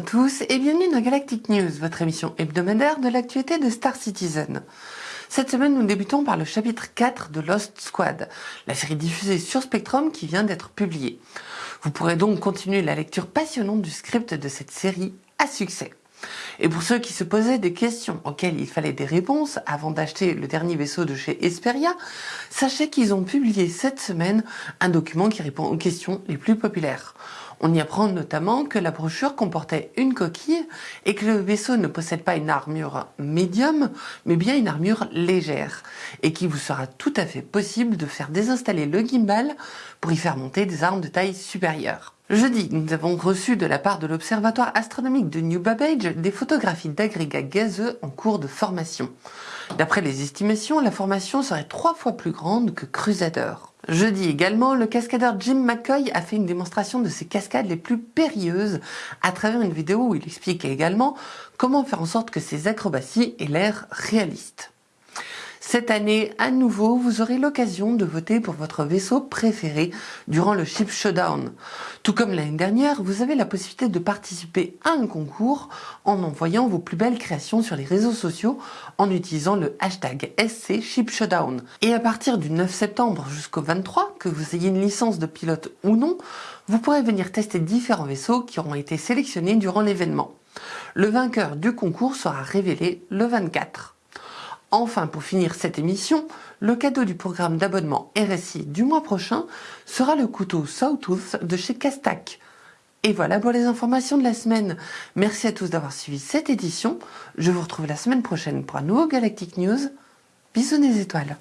tous et bienvenue dans Galactic News, votre émission hebdomadaire de l'actualité de Star Citizen. Cette semaine, nous débutons par le chapitre 4 de Lost Squad, la série diffusée sur Spectrum qui vient d'être publiée. Vous pourrez donc continuer la lecture passionnante du script de cette série à succès. Et pour ceux qui se posaient des questions auxquelles il fallait des réponses avant d'acheter le dernier vaisseau de chez Esperia, sachez qu'ils ont publié cette semaine un document qui répond aux questions les plus populaires. On y apprend notamment que la brochure comportait une coquille et que le vaisseau ne possède pas une armure médium, mais bien une armure légère, et qu'il vous sera tout à fait possible de faire désinstaller le gimbal pour y faire monter des armes de taille supérieure. Jeudi, nous avons reçu de la part de l'Observatoire astronomique de New Babbage des photographies d'agrégats gazeux en cours de formation. D'après les estimations, la formation serait trois fois plus grande que Crusader. Jeudi également, le cascadeur Jim McCoy a fait une démonstration de ses cascades les plus périlleuses à travers une vidéo où il explique également comment faire en sorte que ses acrobaties aient l'air réalistes. Cette année, à nouveau, vous aurez l'occasion de voter pour votre vaisseau préféré durant le Ship Showdown. Tout comme l'année dernière, vous avez la possibilité de participer à un concours en envoyant vos plus belles créations sur les réseaux sociaux en utilisant le hashtag SC Ship Showdown. Et à partir du 9 septembre jusqu'au 23, que vous ayez une licence de pilote ou non, vous pourrez venir tester différents vaisseaux qui auront été sélectionnés durant l'événement. Le vainqueur du concours sera révélé le 24. Enfin, pour finir cette émission, le cadeau du programme d'abonnement RSI du mois prochain sera le couteau Sawtooth de chez Castac. Et voilà pour les informations de la semaine. Merci à tous d'avoir suivi cette édition. Je vous retrouve la semaine prochaine pour un nouveau Galactic News. Bisous les étoiles